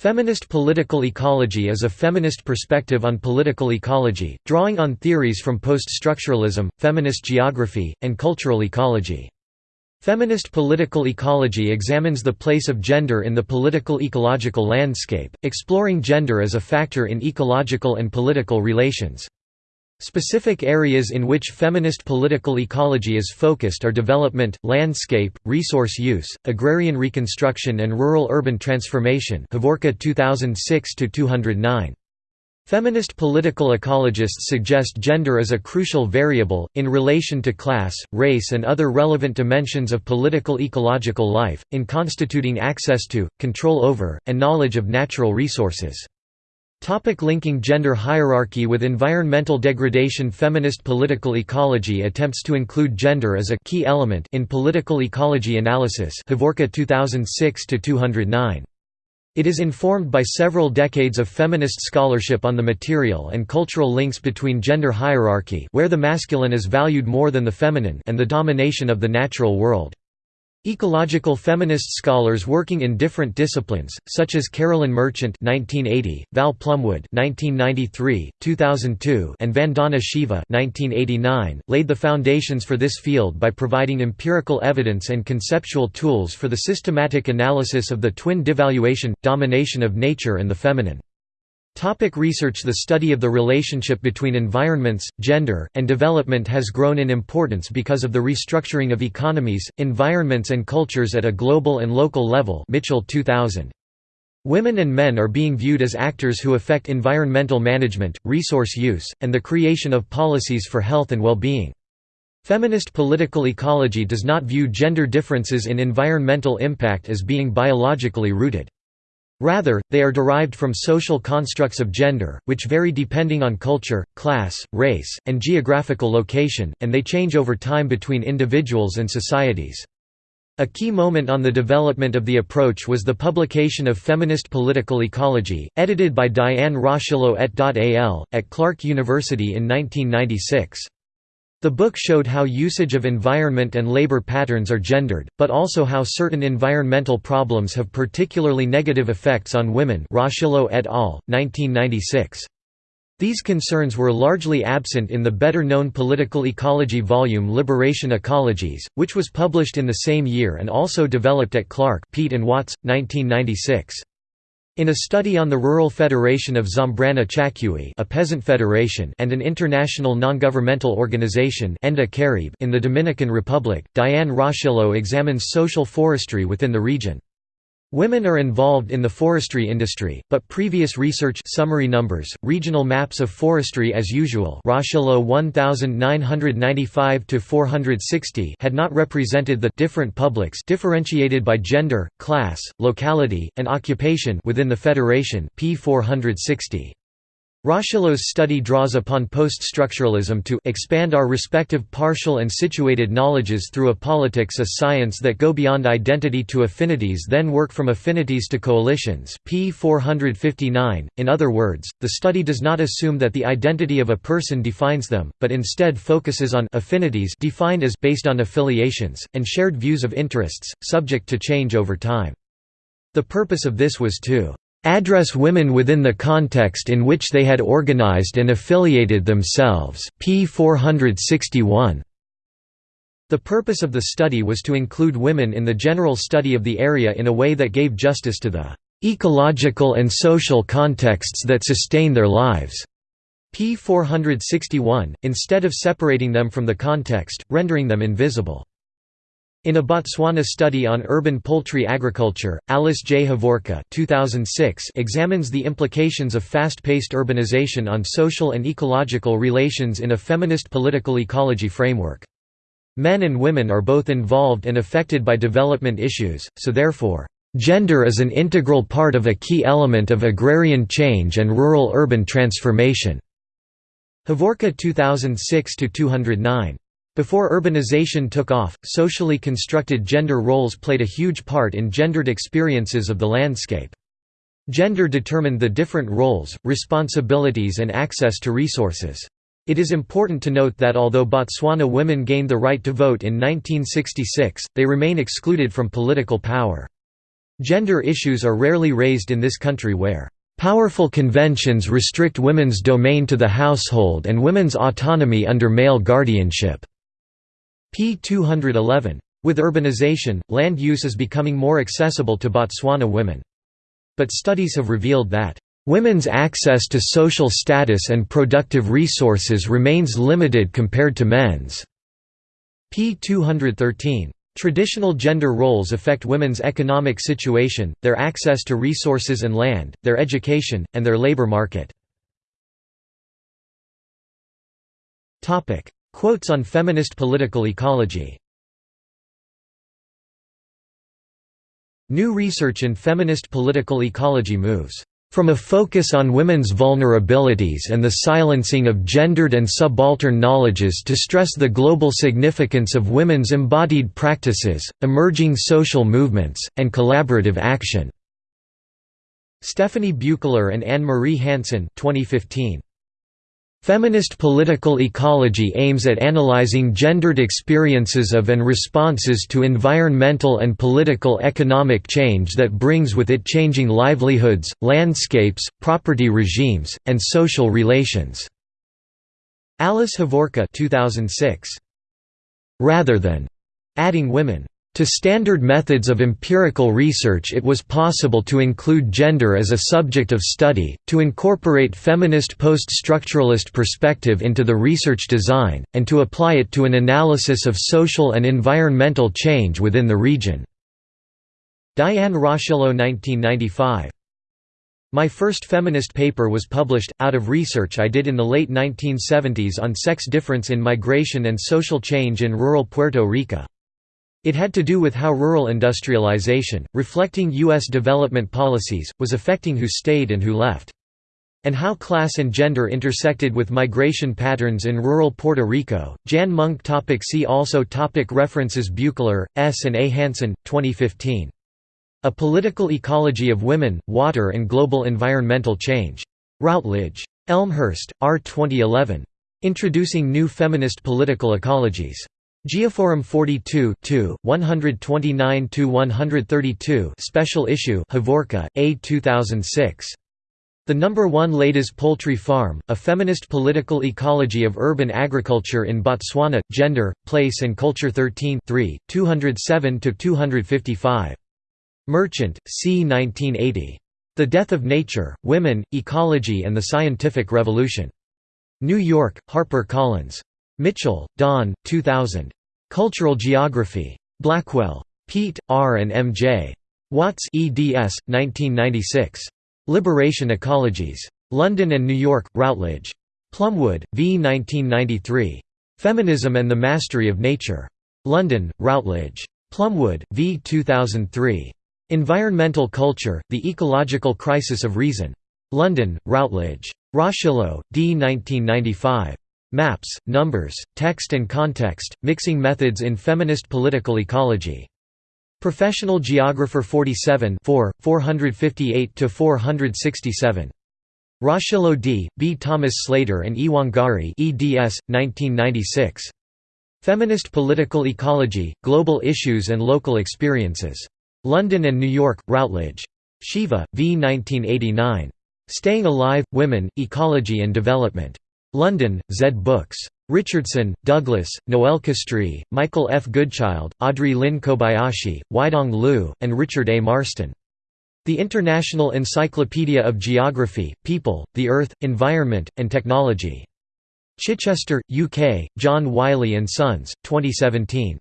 Feminist political ecology is a feminist perspective on political ecology, drawing on theories from post-structuralism, feminist geography, and cultural ecology. Feminist political ecology examines the place of gender in the political ecological landscape, exploring gender as a factor in ecological and political relations. Specific areas in which feminist political ecology is focused are development, landscape, resource use, agrarian reconstruction and rural-urban transformation Hovorka 2006-209. Feminist political ecologists suggest gender as a crucial variable, in relation to class, race and other relevant dimensions of political ecological life, in constituting access to, control over, and knowledge of natural resources. Topic linking gender hierarchy with environmental degradation Feminist political ecology attempts to include gender as a key element in political ecology analysis Hovorka 2006-209. It is informed by several decades of feminist scholarship on the material and cultural links between gender hierarchy where the masculine is valued more than the feminine and the domination of the natural world. Ecological feminist scholars working in different disciplines, such as Carolyn Merchant (1980), Val Plumwood (1993, 2002), and Vandana Shiva (1989), laid the foundations for this field by providing empirical evidence and conceptual tools for the systematic analysis of the twin devaluation domination of nature and the feminine. Topic research The study of the relationship between environments, gender, and development has grown in importance because of the restructuring of economies, environments and cultures at a global and local level Mitchell 2000. Women and men are being viewed as actors who affect environmental management, resource use, and the creation of policies for health and well-being. Feminist political ecology does not view gender differences in environmental impact as being biologically rooted. Rather, they are derived from social constructs of gender, which vary depending on culture, class, race, and geographical location, and they change over time between individuals and societies. A key moment on the development of the approach was the publication of Feminist Political Ecology, edited by Diane Rocheleau et al., at Clark University in 1996. The book showed how usage of environment and labor patterns are gendered, but also how certain environmental problems have particularly negative effects on women et al., 1996. These concerns were largely absent in the better-known political ecology volume Liberation Ecologies, which was published in the same year and also developed at Clark Peet and Watts, 1996. In a study on the Rural Federation of Zambrana Chacuey a peasant federation and an international non-governmental organization in the Dominican Republic, Diane Rocheleau examines social forestry within the region. Women are involved in the forestry industry, but previous research summary numbers, regional maps of forestry as usual Rocheleau 1995-460 had not represented the different publics differentiated by gender, class, locality, and occupation within the federation p 460. Rocheleau's study draws upon post-structuralism to expand our respective partial and situated knowledges through a politics a science that go beyond identity to affinities then work from affinities to coalitions p 459. In other words, the study does not assume that the identity of a person defines them, but instead focuses on affinities defined as based on affiliations, and shared views of interests, subject to change over time. The purpose of this was to address women within the context in which they had organized and affiliated themselves p 461. The purpose of the study was to include women in the general study of the area in a way that gave justice to the ecological and social contexts that sustain their lives. p 461, instead of separating them from the context, rendering them invisible. In a Botswana study on urban poultry agriculture, Alice J. Hovorka 2006 examines the implications of fast-paced urbanization on social and ecological relations in a feminist political ecology framework. Men and women are both involved and affected by development issues, so therefore, "...gender is an integral part of a key element of agrarian change and rural-urban transformation." Hovorka 2006-209 before urbanization took off, socially constructed gender roles played a huge part in gendered experiences of the landscape. Gender determined the different roles, responsibilities and access to resources. It is important to note that although Botswana women gained the right to vote in 1966, they remain excluded from political power. Gender issues are rarely raised in this country where Powerful conventions restrict women's domain to the household and women's autonomy under male guardianship." P. 211. With urbanization, land use is becoming more accessible to Botswana women. But studies have revealed that, "...women's access to social status and productive resources remains limited compared to men's." p. 213. Traditional gender roles affect women's economic situation, their access to resources and land, their education, and their labor market. Quotes on feminist political ecology New research in feminist political ecology moves from a focus on women's vulnerabilities and the silencing of gendered and subaltern knowledges to stress the global significance of women's embodied practices, emerging social movements, and collaborative action." Stephanie Buechler and Anne-Marie Hansen 2015. Feminist political ecology aims at analyzing gendered experiences of and responses to environmental and political economic change that brings with it changing livelihoods, landscapes, property regimes, and social relations. Alice Hovorka 2006. Rather than adding women to standard methods of empirical research it was possible to include gender as a subject of study, to incorporate feminist post-structuralist perspective into the research design, and to apply it to an analysis of social and environmental change within the region." Diane Rocheleau 1995. My first feminist paper was published, out of research I did in the late 1970s on sex difference in migration and social change in rural Puerto Rico. It had to do with how rural industrialization, reflecting U.S. development policies, was affecting who stayed and who left. And how class and gender intersected with migration patterns in rural Puerto Rico. Jan Monk topic See also topic References Buechler, S. and A. Hansen, 2015. A Political Ecology of Women, Water and Global Environmental Change. Routledge. Elmhirst, R. 2011. Introducing New Feminist Political Ecologies. Geoforum 42 129–132 Special Issue Hovorka, A 2006. The Number 1 Ladies Poultry Farm, A Feminist Political Ecology of Urban Agriculture in Botswana, Gender, Place and Culture 13 207–255. Merchant, c. 1980. The Death of Nature, Women, Ecology and the Scientific Revolution. New York, Harper Collins. Mitchell, Don, 2000. Cultural Geography. Blackwell. Peet, R. and M. J. Watts eds. 1996. Liberation Ecologies. London and New York, Routledge. Plumwood, v. 1993. Feminism and the Mastery of Nature. London, Routledge. Plumwood, v. 2003. Environmental Culture, The Ecological Crisis of Reason. London, Routledge. Rocheleau, D. 1995. Maps, Numbers, Text and Context, Mixing Methods in Feminist Political Ecology. Professional Geographer 47 458–467. Rocheleau D., B. Thomas Slayter and E. Wangari eds. 1996. Feminist Political Ecology, Global Issues and Local Experiences. London and New York, Routledge. Shiva, v. 1989. Staying Alive, Women, Ecology and Development. London, Zed Books. Richardson, Douglas, Noel Castree, Michael F. Goodchild, Audrey Lynn Kobayashi, Weidong Liu, and Richard A. Marston. The International Encyclopedia of Geography, People, the Earth, Environment, and Technology. Chichester, UK, John Wiley & Sons, 2017.